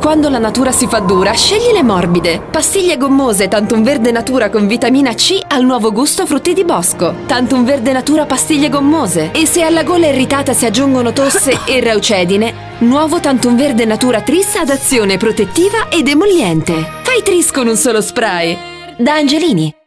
Quando la natura si fa dura, scegli le morbide. Pastiglie gommose Tantum Verde Natura con vitamina C al nuovo gusto frutti di bosco. Tantum Verde Natura pastiglie gommose. E se alla gola irritata si aggiungono tosse e raucedine, nuovo Tantum Verde Natura Tris ad azione protettiva ed emolliente. Fai Tris con un solo spray. Da Angelini.